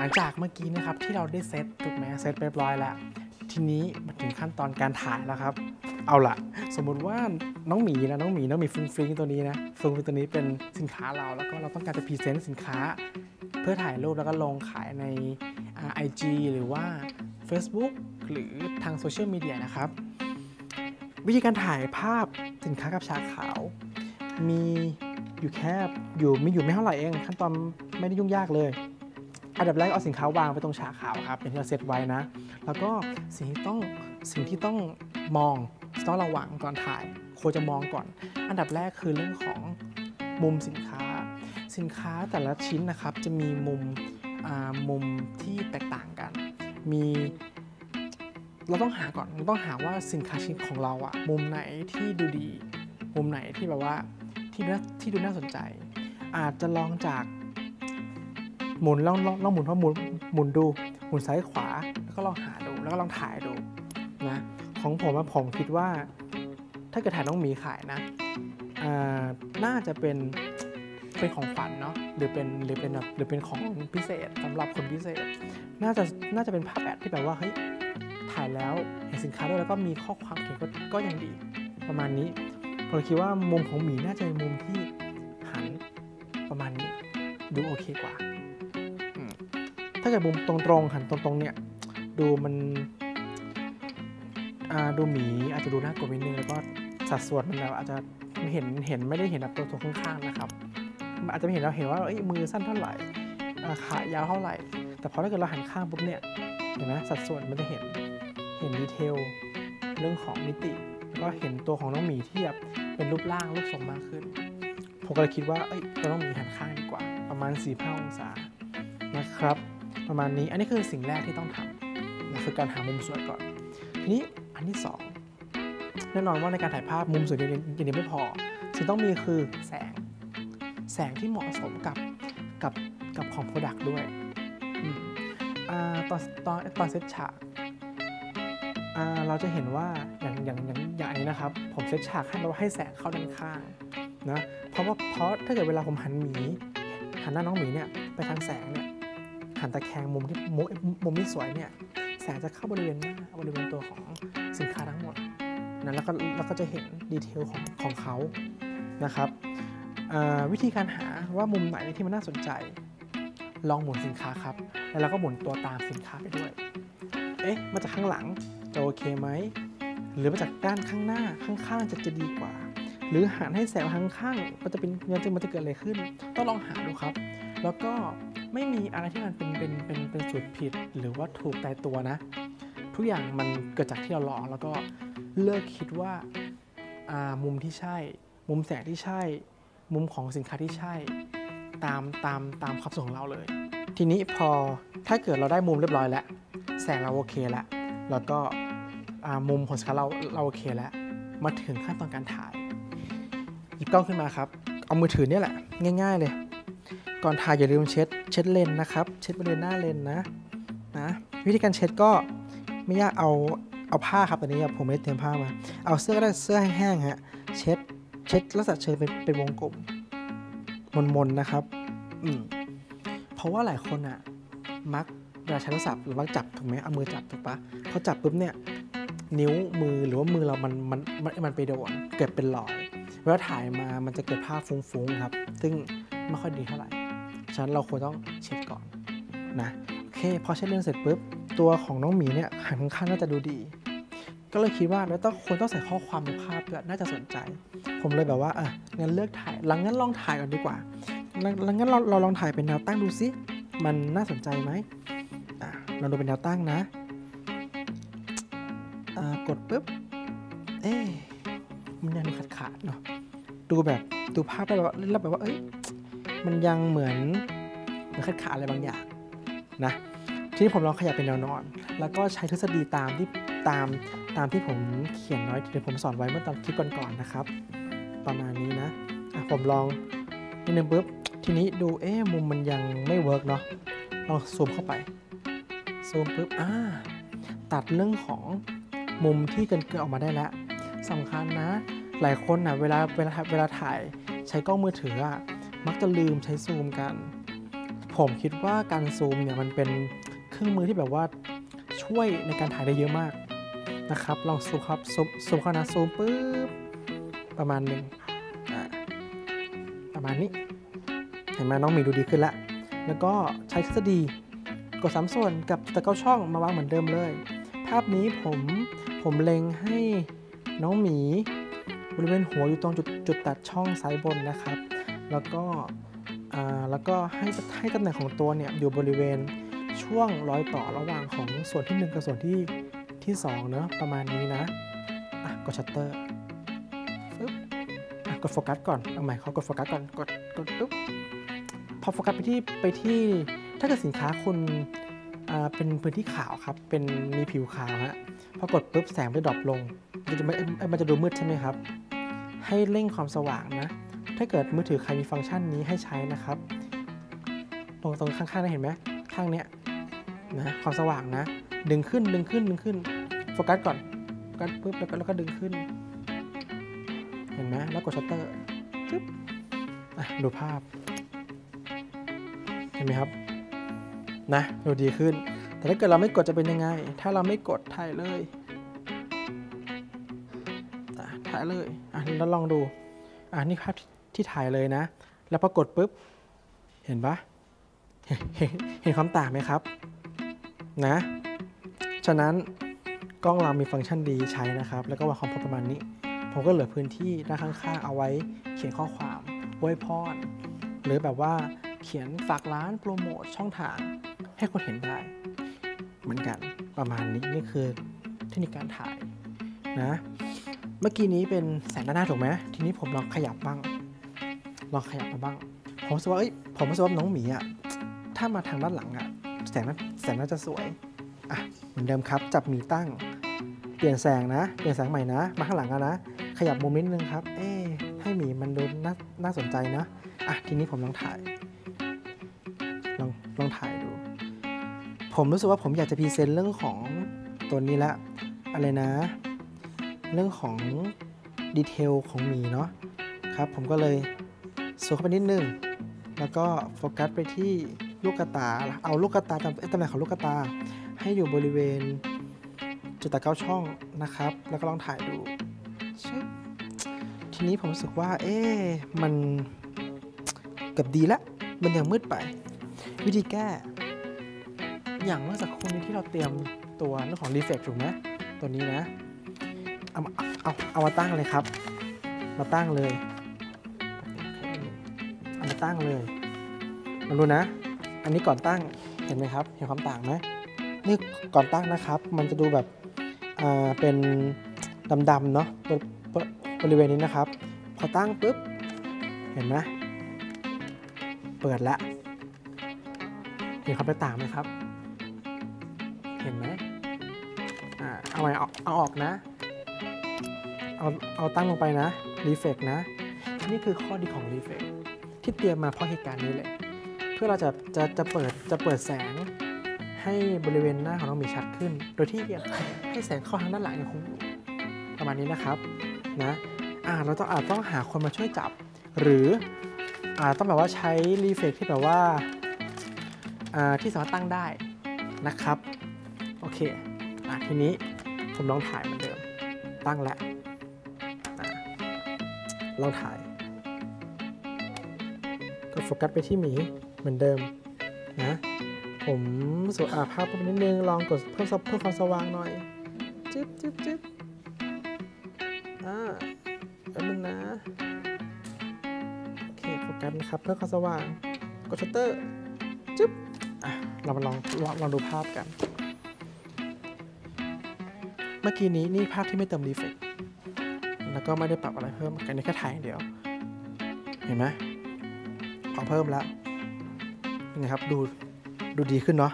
หลังจากเมื่อกี้นะครับที่เราได้เซตถูกไหมเซตเรียบร้อยแล้ว ทีนี้มาถึงขั้นตอนการถ่ายแล้วครับ เอาละสมมุติว่าน้องหมีนะน้องหมีน้องหมีฟรุ้งฟริ้งตัวนี้นะฟรุ้งฟริ้งตัวนี้เป็นสินค้าเราแล้วก็เราต้องการจะ present สินค้า เพื่อถ่ายรูปแล้วก็ลงขายใน IG หรือว่า Facebook หรือทางโซเชียลมีเดียนะครับ วิธีการถ่ายภาพสินค้ากับฉากขาว มีอยู่แค่อยู่มีอยู่ไม่เท่าไหร่เอง ขั้นตอนไม่ได้ยุ่งยากเลย อันดับแรกเอาสินค้าวางไปตรงฉากขาวครับเป็นที่เราเซตไว้นะ แล้วก็สิ่งที่ต้องสิ่งที่ต้องมองต้องระวังก่อนถ่ายควรจะมองก่อน อันดับแรกคือเรื่องของมุมสินค้า สินค้าแต่ละชิ้นนะครับจะมีมุมมุมที่แตกต่างกัน มีเราต้องหาก่อนเราต้องหาว่าสินค้าชิ้นของเราอะมุมไหนที่ดูดี มุมไหนที่แบบว่าที่ที่ดูน่าสนใจ อาจจะลองจาก หมุนลองลองลองหมุนเพราะหมุนหมุนดูหมุนซ้ายขวา แล้วก็ลองหาดูแล้วก็ลองถ่ายดูนะของผมอะผมคิดว่า ถ้าเกิดถ่ายน้องหมีขายนะน่าจะเป็นเป็นของขวัญเนาะหรือเป็นหรือเป็นแบบหรือเป็นของพิเศษสำหรับคนพิเศษ น่าจะน่าจะเป็นภาพแอดที่แบบว่าเฮ้ยถ่ายแล้วเห็นสินค้าด้วยแล้วก็มีข้อความเขียนก็ก็ยังดี ประมาณนี้ผมคิดว่ามุมของหมีน่าจะเป็นมุมที่หันประมาณนี้ดูโอเคกว่า ถ้าเกิดมุมตรงๆหันตรงๆเนี่ยดูมันดูหมีอาจจะดูน่ากลัวนิดนึงแล้วก็สัดส่วนมันแบบอาจจะเห็นเห็นไม่ได้เห็นแบบตัวตัวข้างๆนะครับอาจจะไม่เห็นเราเห็นว่าเอ้ยมือสั้นเท่าไหร่ขายาวเท่าไหร่ แต่พอถ้าเกิดเราหันข้างปุ๊บเนี่ยเห็นไหมสัดส่วนมันจะเห็นเห็นดีเทลเรื่องของมิติแล้วก็เห็นตัวของน้องหมีที่แบบเป็นรูปร่างรูปทรงมากขึ้น ผมก็เลยคิดว่าเอ้ยเราต้องมีหันข้างดีกว่า ประมาณ4 5องศานะครับ ประมาณนี้ อันนี้คือสิ่งแรกที่ต้องทำนะคือการหามุมสวยก่อน ทีนี้อันที่สองแน่นอนว่าในการถ่ายภาพมุมสวยอย่างเดียวอย่างไม่พอ สิ่งต้องมีคือแสง แสงที่เหมาะสมกับกับกับของ product ด้วยอตอนตอนตอนเซตฉากเราจะเห็นว่าอย่างอย่างอย่างอย่างอันนี้นะครับ ผมเซตฉากให้เราให้แสงเข้าด้านข้างนะเพราะว่าเพราะถ้าเกิดเวลาผมหันหมีหันหน้าน้องหมีเนี่ยไปทางแสงเนี่ย หันตะแคงมุมที่มุมมุมที่สวยเนี่ยแสงจะเข้าบริเวณหน้าบริเวณตัวของสินค้าทั้งหมดนะแล้วก็แล้วก็จะเห็นดีเทลของของเขานะครับวิธีการหาว่ามุมไหนที่มันน่าสนใจ ลองหมุนสินค้าครับ แล้วเราก็หมุนตัวตามสินค้าไปด้วย เอ๊ะมาจากข้างหลังจะโอเคไหมหรือมาจากด้านข้างหน้าข้างๆจะจะดีกว่า หรือหันให้แสงมาข้างๆมันจะเป็นมันจะมันจะเกิดอะไรขึ้น ต้องลองหาดูครับ แล้วก็ ไม่มีอะไรที่มันเป็นเป็นเป็นเป็นสูตรผิดหรือว่าถูกตายตัวนะ ทุกอย่างมันเกิดจากที่เราลองแล้วก็เลิกคิดว่าามุมที่ใช่ มุมแสงที่ใช่ มุมของสินค้าที่ใช่ ตามตามตามความสงของเราเลย ทีนี้พอถ้าเกิดเราได้มุมเรียบร้อยแล้ว แสงเราโอเคแล้ว แล้วก็มุมของสินค้าเราเราโอเคแล้ว มาถึงขั้นตอนการถ่าย หยิบกล้องขึ้นมาครับ เอามือถือเนี่ยแหละ ง่าย ๆเลย ก่อนถ่ายอย่าลืมเช็ดเช็ดเลนส์นะครับ เช็ดบริเวณหน้าเลนส์นะนะวิธีการเช็ดก็ไม่ยากเอาเอาผ้าครับตอนนี้ผมไม่ได้เตรียมผ้ามา เอาเสื้อก็ได้เสื้อแห้งๆฮะเช็ดเช็ดลักษณะเชิญเป็นเป็นวงกลมมนๆนะครับอืมเพราะว่าหลายคนอะมักเวลาใช้โทรศัพท์หรือว่าจับถูกไหมเอามือจับถูกปะพอจับปุ๊บเนี่ยนิ้วมือหรือว่ามือเรามันมันมันมันไปโดนเกิดเป็นรอยเวลาถ่ายมามันจะเกิดภาพฟุ้งๆครับ ซึ่งไม่ค่อยดีเท่าไหร่ ฉะนั้นเราควรต้องเช็ดก่อนนะโอเคพอเช็ดเลนส์เสร็จปุ๊บตัวของน้องหมีเนี่ยหันข้างน่าจะดูดี ก็เลยคิดว่าแล้วต้องควรต้องใส่ข้อความในภาพด้วยน่าจะสนใจ ผมเลยแบบว่าอะงั้นเลือกถ่ายหลังงั้นลองถ่ายก่อนดีกว่าหลังงั้นเราเราลองถ่ายเป็นแนวตั้งดูซิมันน่าสนใจไหมอะเราดูเป็นแนวตั้งนะอ่ากดปุ๊บเอ๊ะมันยังขาดขาดๆเนาะดูแบบดูภาพได้แบบว่าแล้วแบบว่าเอ้ย มันยังเหมือนเหมือนขาดขาดอะไรบางอย่างนะทีนี้ผมลองขยับเป็นแนวนอน แล้วก็ใช้ทฤษฎีตามที่ตามตามที่ผมเขียนน้อยที่ผมสอนไว้เมื่อตอนคลิปก่อนๆนะครับ ประมาณนี้นะะผมลองนิดนึงปุ๊บทีนี้ดูเอ๊ะมุมมันยังไม่เวิร์กเนาะลองซูมเข้าไปซูมปุ๊บอ่าตัดเรื่องของมุมที่เกินเกินออกมาได้แล้วสำคัญนะ หลายคนนะเวลาเวลาเวลาถ่ายใช้กล้องมือถืออะ มักจะลืมใช้ซูมกัน ผมคิดว่าการซูมเนี่ยมันเป็นเครื่องมือที่แบบว่าช่วยในการถ่ายได้เยอะมากนะครับ ลองซูมครับซูมซูมเข้านะซูมปุ๊บประมาณหนึ่งประมาณนี้ เห็นไหมน้องหมีดูดีขึ้นแล้วแล้วก็ใช้ทฤษฎีกดสามส่วนกับตะเก้าช่องมาวางเหมือนเดิมเลย ภาพนี้ผมผมเล็งให้น้องหมีบริเวณหัวอยู่ตรงจุดจุดตัดช่องซ้ายบนนะครับ แล้วก็แล้วก็ให้ให้ตำแหน่งของตัวเนี่ยอยู่บริเวณช่วงรอยต่อระหว่างของส่วนที่ 1 กับส่วนที่ที่2เนอะประมาณนี้นะอะกดชัตเตอร์ฟึบอะกดโฟกัสก่อนเอาใหม่เขากดโฟกัสก่อนกดกดปุ๊บพอโฟกัสไปที่ไปที่ถ้าเกิดสินค้าคุณอ่าเป็นพื้นที่ขาวครับ เป็นมีผิวขาวฮะพอกดปุ๊บแสงจะ drop ลงมันจะไม่มันจะดูมืดใช่ไหมครับ ให้เร่งความสว่างนะ ถ้าเกิดมือถือใครมีฟังก์ชันนี้ให้ใช้นะครับ ตรงตรงข้างๆนะเห็นไหมข้างเนี้ยนะความสว่างนะ ดึงขึ้นดึงขึ้นดึงขึ้นโฟกัสก่อนโฟกัสปุ๊บแล้วก็แล้วก็ดึงขึ้น เห็นไหมแล้วกดชัตเตอร์จึ๊บอะดูภาพ เห็นไหมครับนะดูดีขึ้น แต่ถ้าเกิดเราไม่กดจะเป็นยังไง ถ้าเราไม่กดถ่ายเลยถ่ายเลยอะแล้วลองดูอ่านี่ภาพ ที่ถ่ายเลยนะ แล้วพอกดปุ๊บ เห็นปะเห็นความต่างไหมครับ นะ ฉะนั้นกล้องเรามีฟังก์ชันดีใช้นะครับ แล้วก็วางความพอประมาณนี้ ผมก็เหลือพื้นที่ด้านข้างๆ เอาไว้ เขียนข้อความอวยพรหรือแบบว่าเขียนฝากร้านโปรโมทช่องทาง ให้คนเห็นได้ เหมือนกันประมาณนี้นี่คือเทคนิคการถ่ายนะ เมื่อกี้นี้เป็นแสงด้านหน้าถูกไหมทีนี้ผมลองขยับบ้าง ลองขยับมาบ้าง ผมรู้สึกว่าเอ้ยผมรู้สึกว่าน้องหมีอะถ้ามาทางด้านหลังอะแสงนั้นแสงน่าจะสวยอะเหมือนเดิมครับจับหมีตั้ง เปลี่ยนแสงนะ เปลี่ยนแสงใหม่นะ มาข้างหลังอะนะ ขยับมุมนิดนึงครับ เอ๊ให้หมีมันดูน่าน่าสนใจนะอะทีนี้ผมลองถ่ายลองลองถ่ายดู ผมรู้สึกว่าผมอยากจะพรีเซนต์เรื่องของตัวนี้ละอะไรนะ เรื่องของดีเทลของหมีเนาะครับผมก็เลย สูงเข้าไปนิดนึง แล้วก็โฟกัสไปที่ลูกกระตา เอาลูกกระตาตำตำแหน่งของลูกกระตา ให้อยู่บริเวณจุดตะเก้าช่องนะครับ แล้วก็ลองถ่ายดูชึบทีนี้ผมรู้สึกว่า เอ๊มันเกือบดีละ มันยังมืดไป วิธีแก้ อย่างเมื่อสักครู่นี้ที่เราเตรียมตัวเรื่องของรีเฟกถูกไหมตัวนี้นะ เอาเอาเอามาตั้งเลยครับ มาตั้งเลย ตั้งเลยมาดูนะ อันนี้ก่อนตั้งเห็นไหมครับ เห็นความต่างไหมนี่ก่อนตั้งนะครับ มันจะดูแบบอ่าเป็นดำๆเนาะบริบบริเวณนี้นะครับ พอตั้งปุ๊บ เห็นไหมเปิดละเห็นความแตกต่างไหมครับ เห็นไหมอ่าเอาไว้เอาเอาออกนะ เอาเอาตั้งลงไปนะรีเฟกนะ นี่คือข้อดีของรีเฟก ที่เตรียมมาเพราะเหตุการณ์นี้เลย เพื่อเราจะจะจะเปิดจะเปิดแสงให้บริเวณหน้าของน้องหมีชัดขึ้น โดยที่ให้แสงเข้าทางด้านหลังยังคงอยู่ประมาณนี้นะครับนะอ่าเราต้องอาจต้องหาคนมาช่วยจับ หรืออ่าต้องแบบว่าใช้รีเฟกที่แบบว่าอ่าที่สามารถตั้งได้นะครับโอเคอะทีนี้ผมลองถ่ายเหมือนเดิมตั้งแล้วลองถ่าย ก็โฟกัสไปที่หมีเหมือนเดิมนะผมสวอาภาพไปนิดนึง ลองกดเพิ่มเพิ่มความสว่างหน่อยจึ๊บจึ๊บจึ๊บอ่าแป๊บนึงนะ โอเคโฟกัสนะครับ เพิ่มความสว่าง กดชัตเตอร์จึ๊บอะเรามาลองลองลองดูภาพกัน เมื่อกี้นี้นี่ภาพที่ไม่เติมรีเฟกแล้วก็ไม่ได้ปรับอะไรเพิ่มกันนี่แค่ถ่ายอย่างเดียว เห็นไหม เอเพิ่มแล้วยังไงครับดูดูดีขึ้นเนาะ